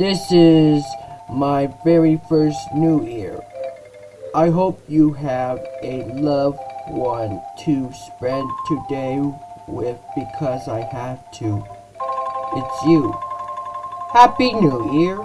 This is my very first New Year. I hope you have a loved one to spend today with because I have to. It's you. Happy New Year.